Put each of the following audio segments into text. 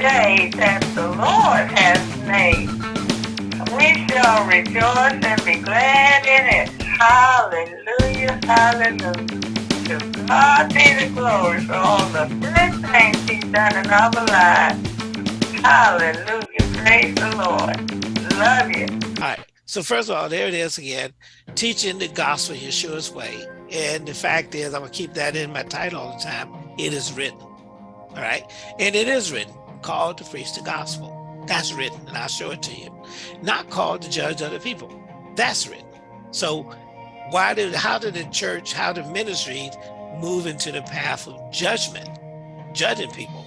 day that the Lord has made. We shall rejoice and be glad in it. Hallelujah, hallelujah. To God be the glory for all the good things he's done in our lives. Hallelujah, praise the Lord. Love you. All right. So first of all, there it is again, teaching the gospel Yeshua's way. And the fact is, I'm gonna keep that in my title all the time. It is written. All right. And it is written, called to preach the gospel. That's written, and I'll show it to you. Not called to judge other people. That's written. So why did how did the church, how did ministry move into the path of judgment, judging people?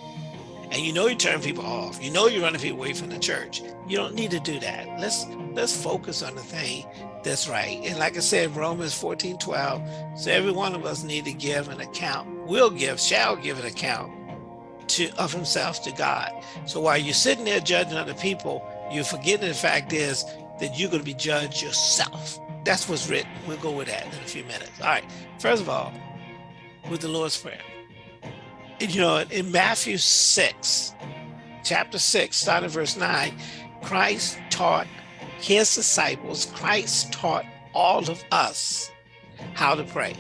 And you know you turn people off. You know you're running people away from the church. You don't need to do that. Let's let's focus on the thing that's right. And like I said, Romans 14, 12, so every one of us need to give an account, will give, shall give an account to of himself to God. So while you're sitting there judging other people, you're forgetting the fact is that you're going to be judged yourself. That's what's written. We'll go with that in a few minutes. All right. First of all, with the Lord's Prayer. You know, in Matthew 6, chapter 6, starting verse 9, Christ taught his disciples, Christ taught all of us how to pray.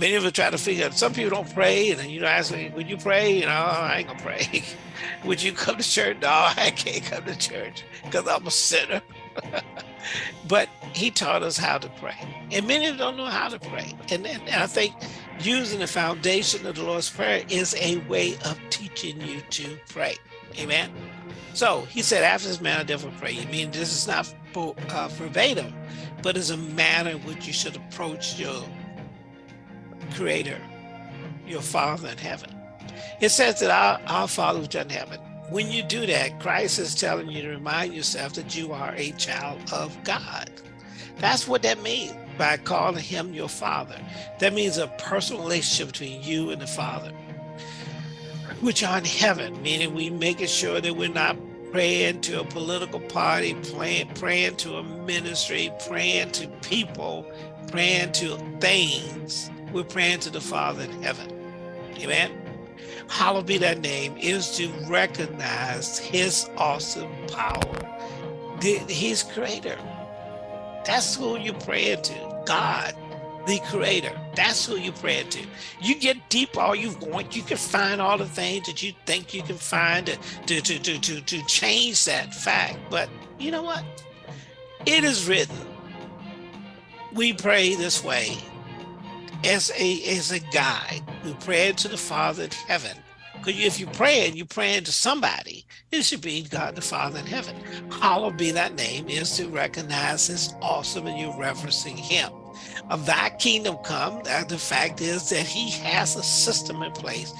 Many of us try to figure out, some people don't pray, and you know, ask me, would you pray? You know, I ain't gonna pray. would you come to church? No, I can't come to church because I'm a sinner. but he taught us how to pray. And many don't know how to pray. And, and, I think using the foundation of the Lord's Prayer is a way of teaching you to pray. Amen. So he said, after this manner, therefore pray. You mean this is not uh, verbatim, but it's a manner in which you should approach your creator, your father in heaven. It says that our, our father which in heaven. When you do that, Christ is telling you to remind yourself that you are a child of God. That's what that means by calling him your father. That means a personal relationship between you and the father which are in heaven, meaning we making sure that we're not praying to a political party, praying, praying to a ministry, praying to people, praying to things. We're praying to the Father in heaven. Amen. Hallowed be that name is to recognize his awesome power. He's creator. That's who you're praying to, God the creator. That's who you pray to. You get deep all you want. You can find all the things that you think you can find to, to, to, to, to change that fact. But you know what? It is written. We pray this way as a, as a guide. We pray to the Father in heaven. Because if you're praying, you're praying to somebody. It should be God the Father in heaven. Hallowed be that name is to recognize his awesome and you're referencing him of thy kingdom come, the fact is that he has a system in place,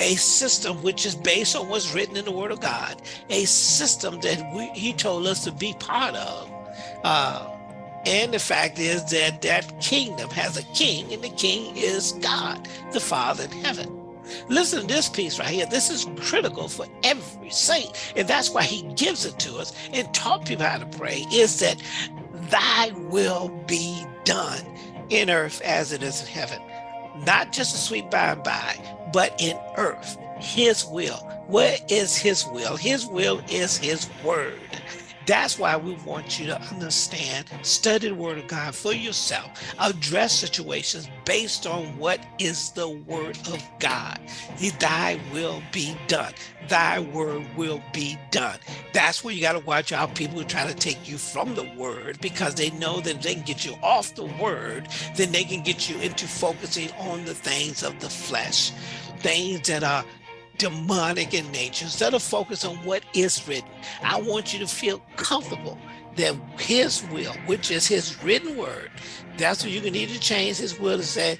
a system which is based on what's written in the word of God, a system that we, he told us to be part of. Uh, and the fact is that that kingdom has a king and the king is God, the Father in heaven. Listen to this piece right here. This is critical for every saint. And that's why he gives it to us and taught people how to pray is that thy will be done in earth as it is in heaven. Not just a sweet by and by, but in earth, his will. What is his will? His will is his word. That's why we want you to understand, study the word of God for yourself, address situations based on what is the word of God. Thy will be done. Thy word will be done. That's where you got to watch out people who try to take you from the word because they know that they can get you off the word, then they can get you into focusing on the things of the flesh, things that are demonic in nature, instead of focus on what is written, I want you to feel comfortable that his will, which is his written word, that's what you can need to change his will to say,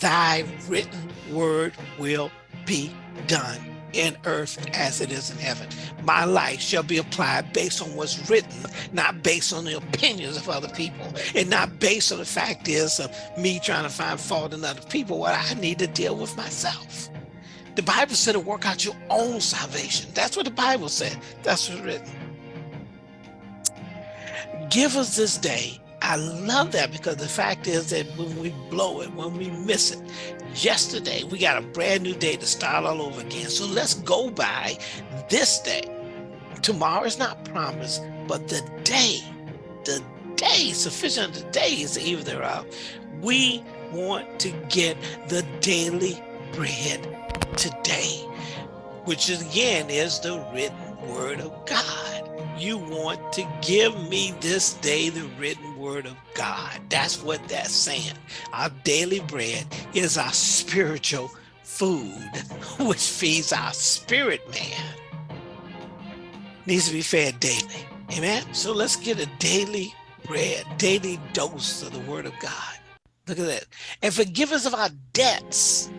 thy written word will be done in earth as it is in heaven. My life shall be applied based on what's written, not based on the opinions of other people, and not based on the fact is of me trying to find fault in other people, what I need to deal with myself. The Bible said to work out your own salvation. That's what the Bible said. That's what's written. Give us this day I love that because the fact is that when we blow it, when we miss it, yesterday we got a brand new day to start all over again. So let's go by this day. Tomorrow is not promised, but the day, the day, sufficient the day is the eve thereof. We want to get the daily bread today, which again is the written word of God. You want to give me this day the written word of God. That's what that's saying. Our daily bread is our spiritual food, which feeds our spirit man. Needs to be fed daily. Amen. So let's get a daily bread, daily dose of the word of God. Look at that. And forgive us of our debts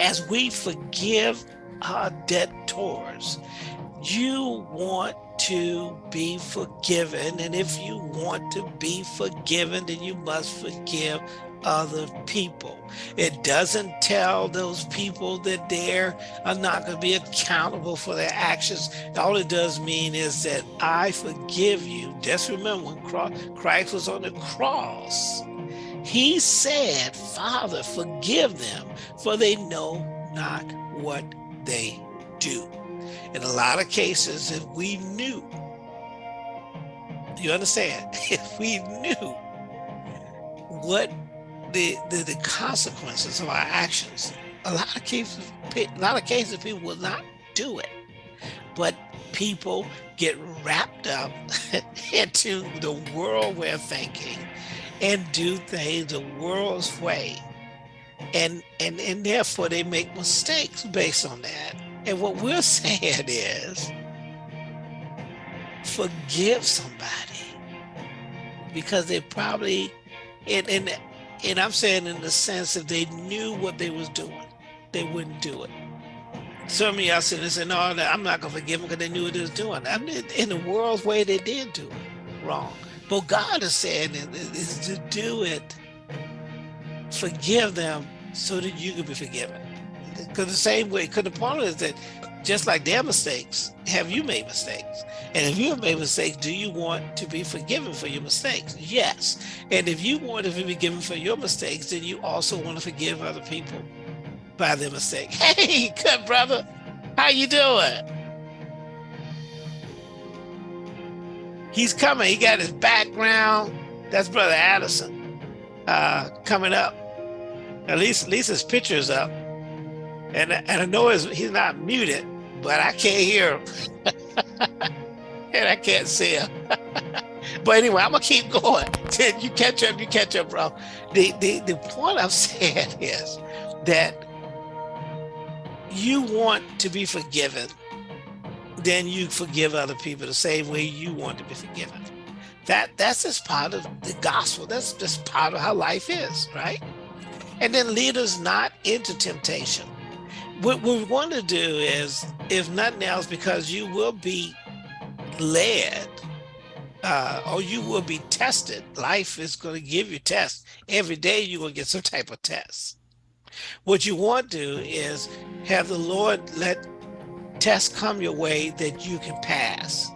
as we forgive our debtors. You want to be forgiven. And if you want to be forgiven, then you must forgive other people. It doesn't tell those people that they are not going to be accountable for their actions. All it does mean is that I forgive you. Just remember when Christ was on the cross, he said, Father, forgive them, for they know not what they do in a lot of cases, if we knew, you understand, if we knew what the, the, the consequences of our actions, a lot of cases, a lot of cases people will not do it. But people get wrapped up into the world we're thinking and do things the world's way. And, and, and therefore they make mistakes based on that. And what we're saying is, forgive somebody because they probably, and, and, and I'm saying in the sense if they knew what they was doing, they wouldn't do it. Some of y'all said, say, no, I'm not gonna forgive them because they knew what they was doing. I mean, in the world's way, they did do it wrong. But God is saying is to do it, forgive them so that you can be forgiven. Because the same way, because the point is that just like their mistakes, have you made mistakes? And if you have made mistakes, do you want to be forgiven for your mistakes? Yes. And if you want to be forgiven for your mistakes, then you also want to forgive other people by their mistake. Hey, good brother, how you doing? He's coming. He got his background. That's Brother Addison uh, coming up. At least, at least his picture's up. And, and I know he's not muted, but I can't hear him. and I can't see him. but anyway, I'm gonna keep going. you catch up, you catch up, bro. The, the, the point I'm saying is that you want to be forgiven, then you forgive other people the same way you want to be forgiven. That that's just part of the gospel. That's just part of how life is, right? And then lead us not into temptation, what we want to do is, if nothing else, because you will be led uh, or you will be tested. Life is going to give you tests. Every day you're going to get some type of test. What you want to do is have the Lord let tests come your way that you can pass.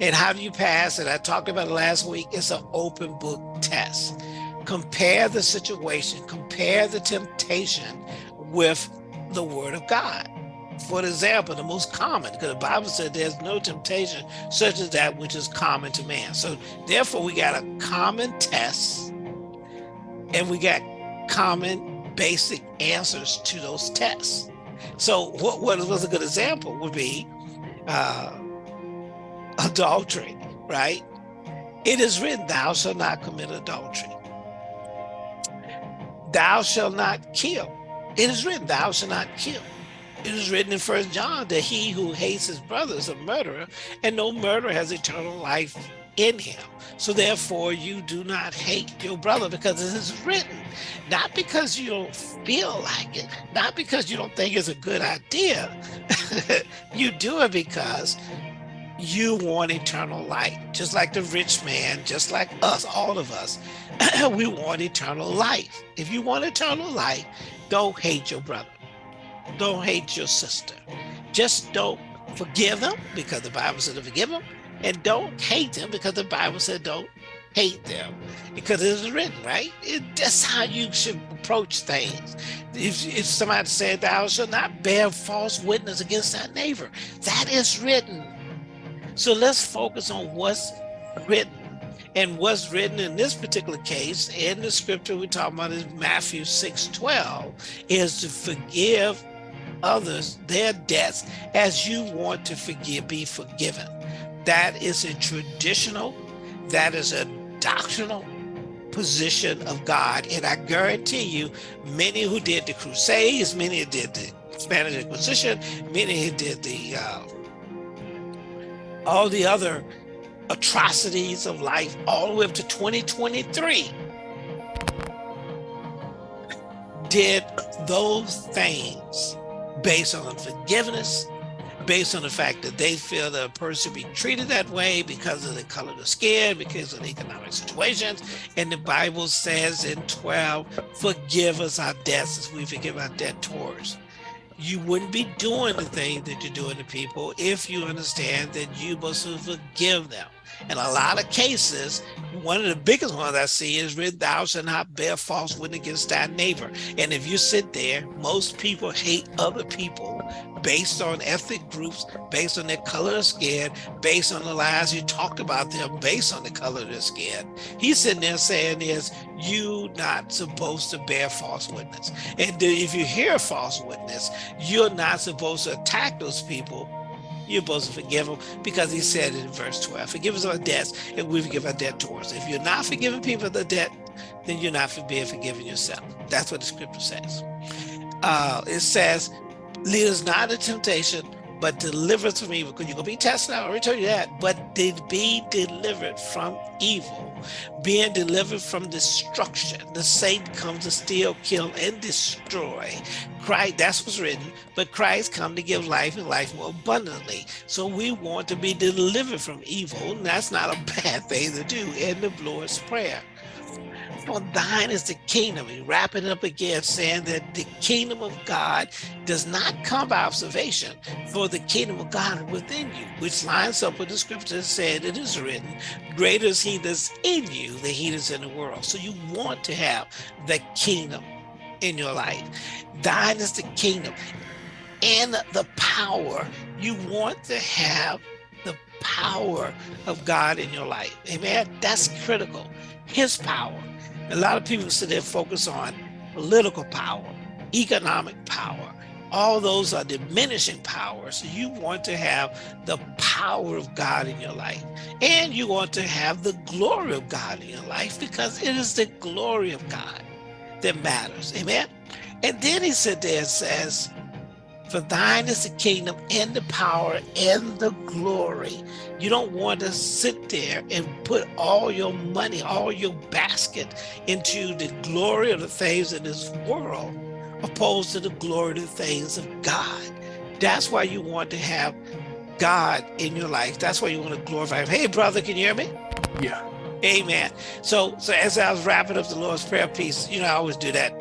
And how do you pass? And I talked about it last week. It's an open book test. Compare the situation, compare the temptation with the word of God. For example, the most common, because the Bible said there's no temptation such as that which is common to man. So therefore we got a common test and we got common basic answers to those tests. So what, what was a good example would be uh, adultery, right? It is written, thou shalt not commit adultery. Thou shalt not kill. It is written, thou shalt not kill. It is written in First John that he who hates his brother is a murderer, and no murderer has eternal life in him. So therefore, you do not hate your brother because it is written, not because you don't feel like it, not because you don't think it's a good idea. you do it because you want eternal life, just like the rich man, just like us, all of us. we want eternal life. If you want eternal life, don't hate your brother. Don't hate your sister. Just don't forgive them because the Bible said to forgive them. And don't hate them because the Bible said don't hate them because it is written, right? It, that's how you should approach things. If, if somebody said, thou shalt not bear false witness against thy neighbor, that is written. So let's focus on what's written. And what's written in this particular case, in the scripture we're talking about is Matthew 6, 12, is to forgive others their debts as you want to forgive, be forgiven. That is a traditional, that is a doctrinal position of God. And I guarantee you, many who did the Crusades, many who did the Spanish Inquisition, many who did the uh, all the other atrocities of life all the way up to 2023 did those things based on forgiveness based on the fact that they feel that a person be treated that way because of the color of the skin, because of the economic situations. And the Bible says in 12, forgive us our debts as we forgive our debtors. You wouldn't be doing the thing that you're doing to people if you understand that you must forgive them. In a lot of cases, one of the biggest ones I see is thou shalt not bear false witness against thy neighbor. And if you sit there, most people hate other people based on ethnic groups, based on their color of skin, based on the lies you talked about them, based on the color of their skin. He's sitting there saying is, you not supposed to bear false witness. And if you hear a false witness, you're not supposed to attack those people you're supposed to forgive them because he said in verse 12, forgive us our debts and we forgive our debtors. If you're not forgiving people the debt, then you're not being forgiven yourself. That's what the scripture says. Uh, it says, lead us not into temptation, but deliver us from evil. Because you're going to be tested out. I already told you that. But did be delivered from evil, being delivered from destruction. The Satan comes to steal, kill, and destroy. Christ, that's what's written. But Christ come to give life and life more abundantly. So we want to be delivered from evil. And that's not a bad thing to do in the Lord's Prayer. For thine is the kingdom. He's wrapping it up again, saying that the kingdom of God does not come by observation, for the kingdom of God is within you, which lines up with the scripture that said it is written, greater is he that's in you than he that's in the world. So you want to have the kingdom in your life. Thine is the kingdom and the power. You want to have power of God in your life. Amen. That's critical. His power. A lot of people sit there focus on political power, economic power. All those are diminishing powers. You want to have the power of God in your life. And you want to have the glory of God in your life because it is the glory of God that matters. Amen. And then he said there and says, for thine is the kingdom and the power and the glory. You don't want to sit there and put all your money, all your basket into the glory of the things in this world, opposed to the glory of the things of God. That's why you want to have God in your life. That's why you want to glorify him. Hey, brother, can you hear me? Yeah. Amen. So, so as I was wrapping up the Lord's Prayer piece, you know, I always do that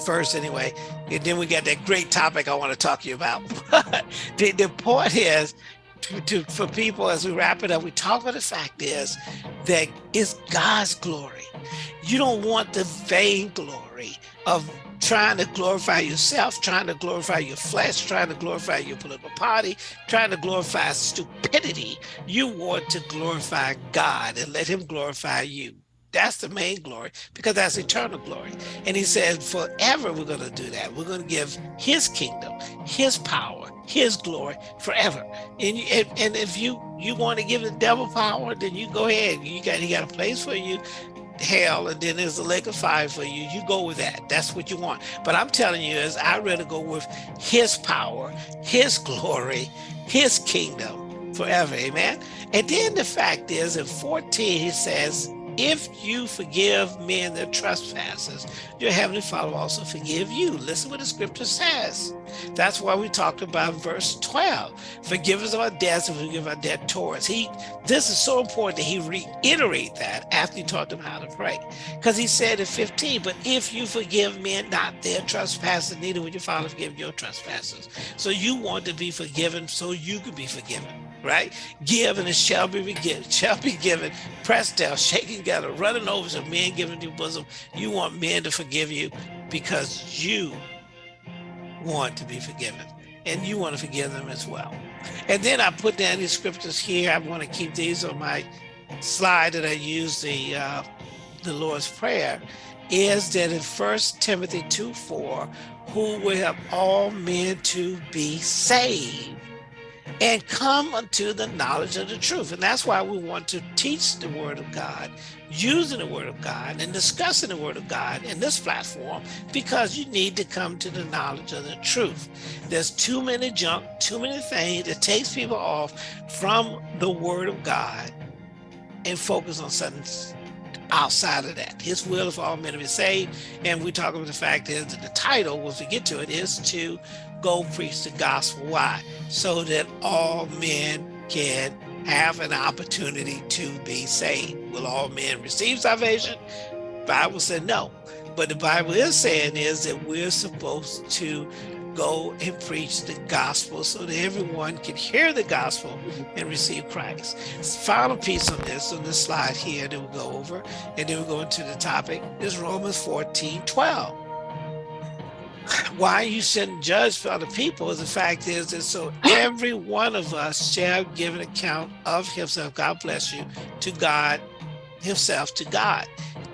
first anyway. And then we got that great topic I want to talk to you about. But the, the point is, to, to, for people as we wrap it up, we talk about the fact is that it's God's glory. You don't want the vain glory of trying to glorify yourself, trying to glorify your flesh, trying to glorify your political party, trying to glorify stupidity. You want to glorify God and let him glorify you. That's the main glory because that's eternal glory. And he said, forever we're going to do that. We're going to give his kingdom, his power, his glory forever. And, and, and if you, you want to give the devil power, then you go ahead. You got, he got a place for you, hell, and then there's a lake of fire for you. You go with that. That's what you want. But I'm telling you is I'd rather go with his power, his glory, his kingdom forever. Amen. And then the fact is in 14, he says, if you forgive men their trespasses, your heavenly Father also forgive you. Listen what the scripture says. That's why we talked about verse 12. Forgive us our debts and we forgive our debtors. He, this is so important that he reiterate that after he taught them how to pray. Because he said in 15, but if you forgive men not their trespasses, neither will your Father forgive your trespasses. So you want to be forgiven so you can be forgiven. Right? Give and it shall be given, shall be given, pressed down, shaking together, running over to men giving you bosom. You want men to forgive you because you want to be forgiven and you want to forgive them as well. And then I put down these scriptures here. I want to keep these on my slide that I use the uh, the Lord's Prayer is that in First Timothy 2, 4, who will help all men to be saved and come unto the knowledge of the truth. And that's why we want to teach the word of God, using the word of God and discussing the word of God in this platform, because you need to come to the knowledge of the truth. There's too many junk, too many things that takes people off from the word of God and focus on something outside of that. His will is for all men to be saved. And we talk about the fact is that the title, once we get to it, is to go preach the gospel. Why? So that all men can have an opportunity to be saved. Will all men receive salvation? Bible said no. But the Bible is saying is that we're supposed to go and preach the gospel so that everyone can hear the gospel and receive Christ. Final piece on this, on this slide here that we'll go over, and then we'll go into the topic, is Romans 14, 12. Why you shouldn't judge for other people the fact is that so every one of us shall give an account of himself, God bless you, to God himself, to God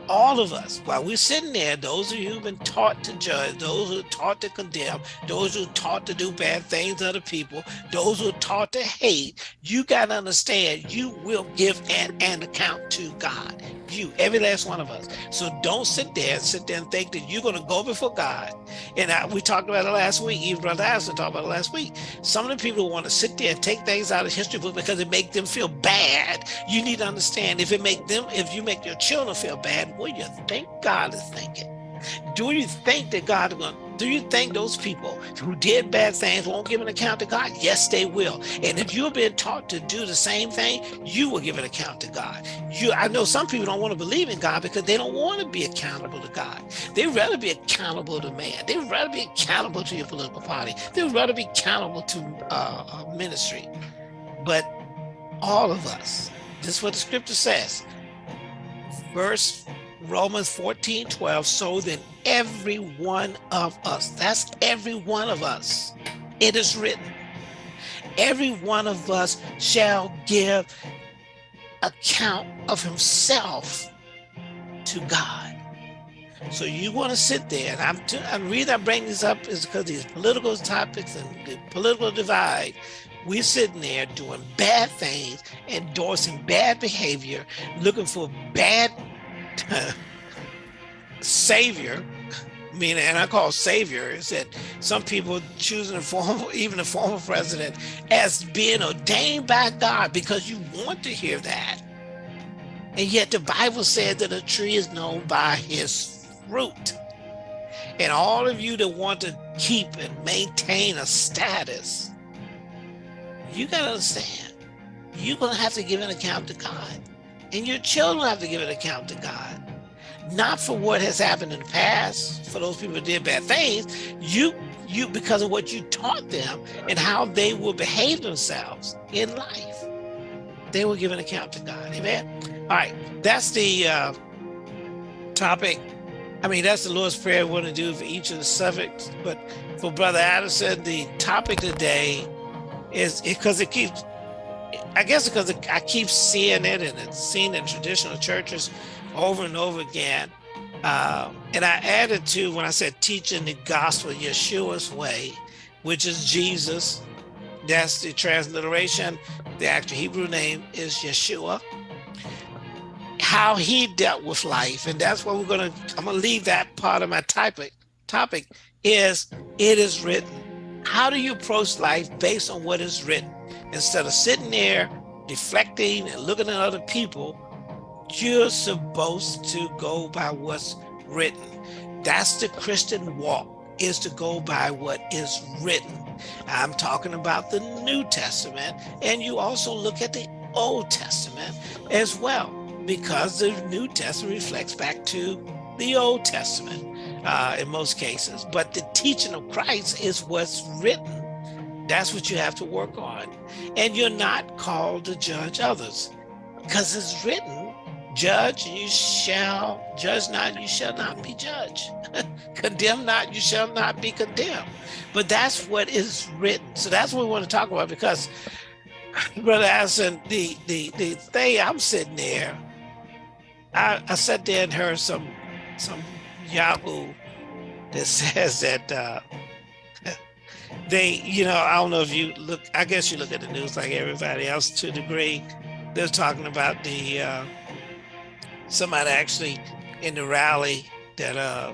all of us, while we're sitting there, those of you who've been taught to judge, those who are taught to condemn, those who are taught to do bad things to other people, those who are taught to hate, you got to understand you will give an, an account to God. You, every last one of us. So don't sit there and sit there and think that you're going to go before God. And I, we talked about it last week. Even Brother Allison talked about it last week. Some of the people want to sit there and take things out of history book because it makes them feel bad. You need to understand if it make them, if you make your children feel bad, what do you think God is thinking? Do you think that God is going do you think those people who did bad things won't give an account to God? Yes, they will. And if you've been taught to do the same thing, you will give an account to God. You, I know some people don't want to believe in God because they don't want to be accountable to God. They'd rather be accountable to man. They'd rather be accountable to your political party. They'd rather be accountable to uh, ministry. But all of us, this is what the scripture says. Verse Romans 14, 12, so then every one of us, that's every one of us, it is written, every one of us shall give account of himself to God. So you want to sit there, and I'm, I'm the reason I bring this up is because these political topics and the political divide, we're sitting there doing bad things, endorsing bad behavior, looking for bad savior, meaning, and I call savior, is that some people choosing a former, even a former president as being ordained by God because you want to hear that. And yet the Bible said that a tree is known by his fruit. And all of you that want to keep and maintain a status, you got to understand, you're going to have to give an account to God. And your children have to give an account to God. Not for what has happened in the past, for those people who did bad things, you you because of what you taught them and how they will behave themselves in life. They will give an account to God. Amen. All right, that's the uh, topic. I mean, that's the Lord's Prayer we want to do for each of the subjects. But for Brother Addison, the topic today is because it keeps I guess because I keep seeing it and it's seen in traditional churches over and over again. Um, and I added to when I said teaching the gospel Yeshua's way, which is Jesus. That's the transliteration. The actual Hebrew name is Yeshua. How he dealt with life. And that's what we're going to, I'm going to leave that part of my topic, topic is it is written. How do you approach life based on what is written? Instead of sitting there deflecting and looking at other people, you're supposed to go by what's written. That's the Christian walk, is to go by what is written. I'm talking about the New Testament, and you also look at the Old Testament as well, because the New Testament reflects back to the Old Testament uh, in most cases. But the teaching of Christ is what's written That's what you have to work on. And you're not called to judge others because it's written, judge, you shall, judge not, you shall not be judged. Condemn not, you shall not be condemned. But that's what is written. So that's what we want to talk about because Brother Addison, the, the, the thing I'm sitting there, I, I sat there and heard some, some Yahoo that says that uh, they, you know, I don't know if you look, I guess you look at the news like everybody else to a degree. They're talking about the, uh, somebody actually in the rally that uh,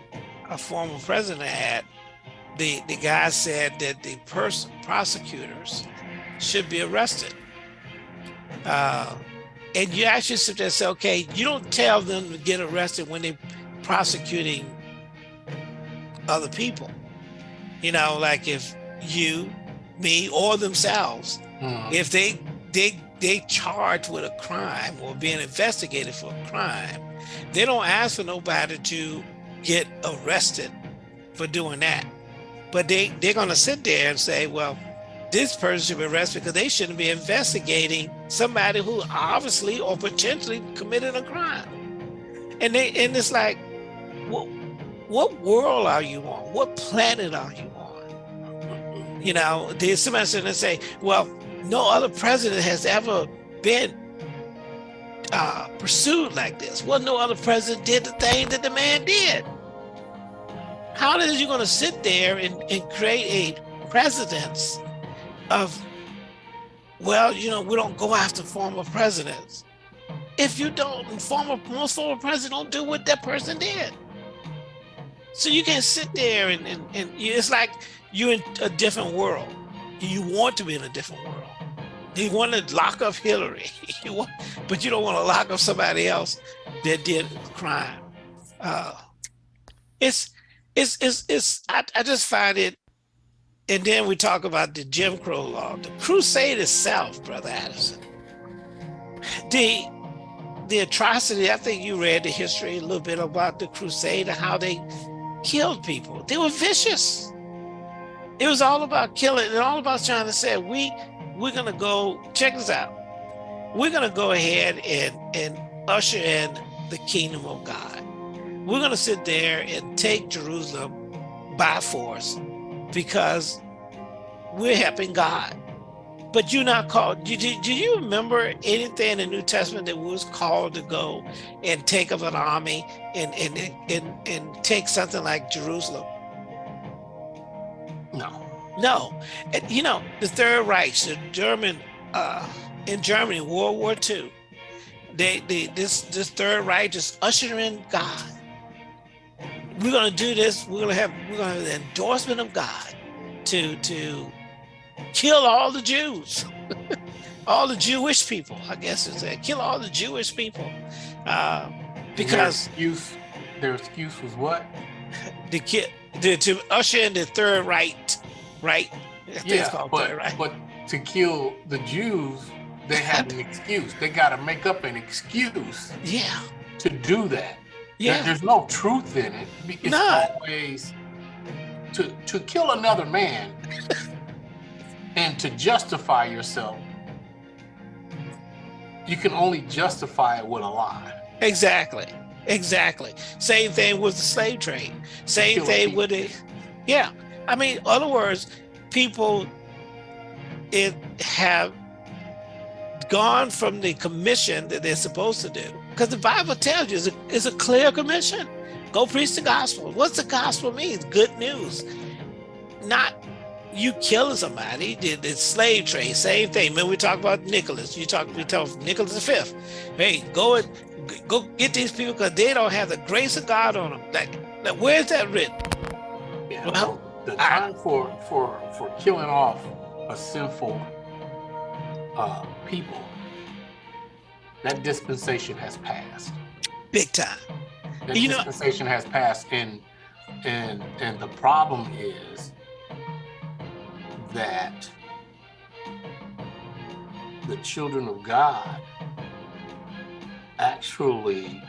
a former president had, the, the guy said that the person prosecutors should be arrested. Uh, and you actually sit there and say, okay, you don't tell them to get arrested when they're prosecuting other people. You know, like if you, me, or themselves, mm. if they they they charged with a crime or being investigated for a crime, they don't ask for nobody to get arrested for doing that. But they, they're gonna sit there and say, well, this person should be arrested because they shouldn't be investigating somebody who obviously or potentially committed a crime. And they and it's like, what what world are you on? What planet are you? You know, there's somebody sitting and say, well, no other president has ever been uh, pursued like this. Well, no other president did the thing that the man did. How is you going to sit there and, and create a precedence of, well, you know, we don't go after former presidents. If you don't, former, most former presidents don't do what that person did. So you can sit there and, and, and it's like you're in a different world. You want to be in a different world. You want to lock up Hillary, you want, but you don't want to lock up somebody else that did crime. Uh, it's, it's, it's, it's, I, I just find it, and then we talk about the Jim Crow law, the crusade itself, Brother Addison. The, the atrocity, I think you read the history a little bit about the crusade and how they killed people. They were vicious. It was all about killing and all about trying to say, we, we're gonna go, check this out. We're gonna go ahead and, and usher in the kingdom of God. We're gonna sit there and take Jerusalem by force because we're helping God. But you're not called. Do, do, do, you remember anything in the New Testament that was called to go and take up an army and and and and take something like Jerusalem? No. And, you know, the Third Reich, the German, uh, in Germany, World War II, they, they this this Third Reich is ushering God. We're gonna do this. We're gonna have we're gonna have the endorsement of God to to kill all the Jews, all the Jewish people. I guess is that kill all the Jewish people, uh, because their excuse, their excuse was what? The kid to, to usher in the Third Reich right? Yeah, but, that, right? but to kill the Jews, they had an excuse. They got to make up an excuse. Yeah. To do that. Yeah. There, there's no truth in it. It's no. always to to kill another man and to justify yourself. You can only justify it with a lie. Exactly. Exactly. Same thing with the slave trade. Same thing with it. Yeah. I mean, other words, people it have gone from the commission that they're supposed to do. Because the Bible tells you it's a, it's a clear commission. Go preach the gospel. What's the gospel mean? Good news. Not you killing somebody, did the slave trade, same thing. When we talk about Nicholas, you talk, we talk Nicholas V. Hey, go and go get these people because they don't have the grace of God on them. Like, like where's that written? Well, the time for for for killing off a sinful uh, people, that dispensation has passed. Big time. That you dispensation know, has passed, and and and the problem is that the children of God actually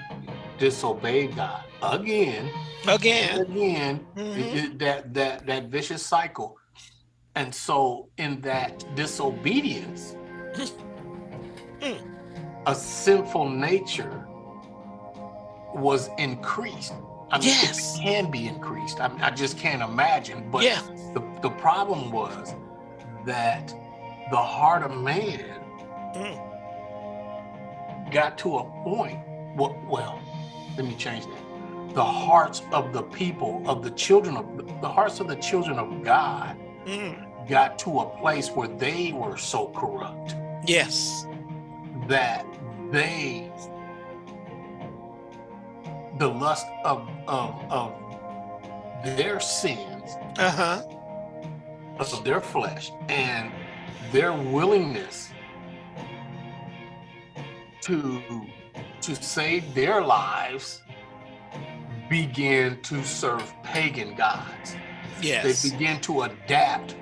disobeyed God again again again mm -hmm. that that that vicious cycle And so in that disobedience, a sinful nature was increased. I mean, Yes. it can be increased. I, I just can't imagine. But Yeah. the, the problem was that the heart of man Mm. got to a point. Well, well, let me change that. The hearts of the people, of the children of the hearts of the children of God Mm. got to a place where they were so corrupt Yes. that they the lust of of, of their sins Uh-huh. of their flesh and their willingness to to save their lives began to serve pagan gods Yes. they began to adapt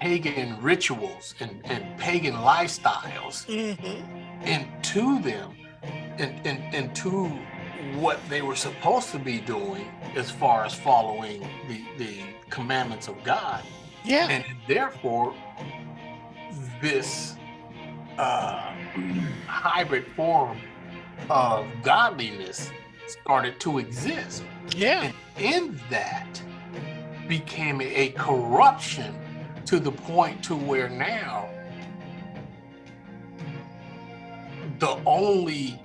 pagan rituals and, and pagan lifestyles hmm into them and, and into what they were supposed to be doing as far as following the, the commandments of God. Yeah. And therefore, this uh, hybrid form of godliness started to exist. Yeah. And in that became a corruption to the point to where now the only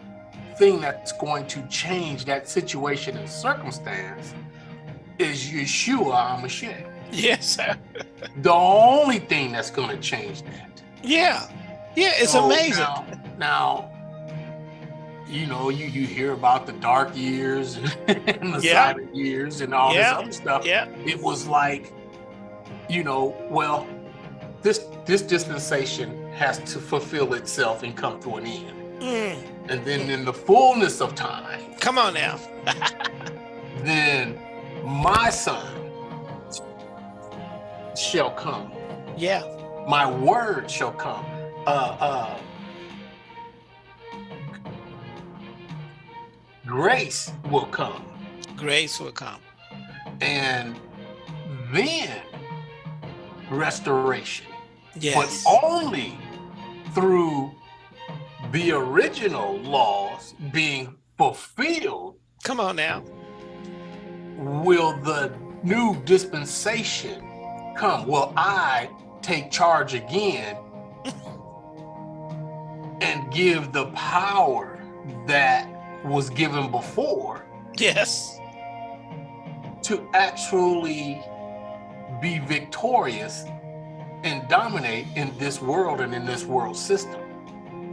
thing that's going to change that situation and circumstance is Yeshua HaMashiach. Yes. The only thing that's going to change that. Yeah. Yeah. It's So amazing. Now, now, you know, you, you hear about the dark years and the Yeah. silent years and all Yeah. this other stuff. Yeah. It was like, you know, well, this this dispensation has to fulfill itself and come to an end. Mm. And then in the fullness of time, Come on now. then my son shall come. Yeah. My word shall come. Uh uh grace will come. Grace will come. And then restoration. Yes. But only through the original laws being fulfilled Come on now. will the new dispensation come. Will I take charge again and give the power that was given before Yes. to actually be victorious and dominate in this world and in this world system.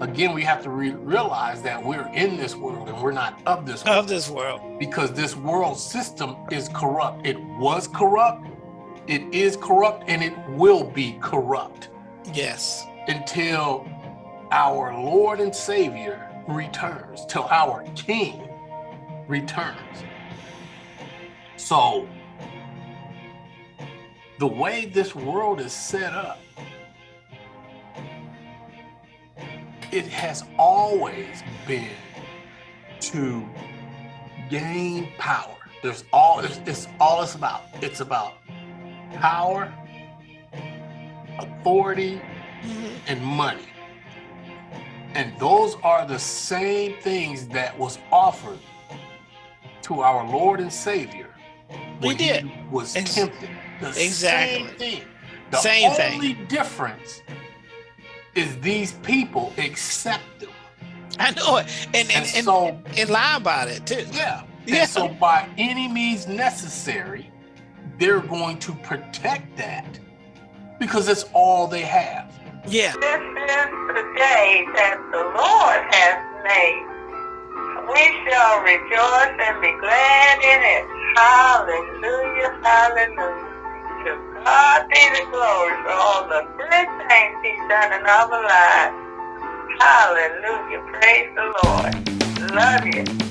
Again, we have to re- realize that we're in this world and we're not of this world Of this world. because this world system is corrupt. It was corrupt, it is corrupt, and it will be corrupt Yes. until our Lord and Savior returns, till our King returns. So, the way this world is set up, it has always been to gain power. There's all it's, it's all it's about. It's about power, authority, Mhm. and money. And those are the same things that was offered to our Lord and Savior We when did. he was Ex- tempted. The exactly. same thing. The Same thing. only difference is these people accept them. I know it. And And, and, and, so, and lie about it too. yeah. Yeah. And so by any means necessary, they're going to protect that because it's all they have. Yeah. This is the day that the Lord has made. We shall rejoice and be glad in it. Hallelujah, hallelujah. To God be the glory for all the good things He's done in our lives. Hallelujah, praise the Lord. Love you.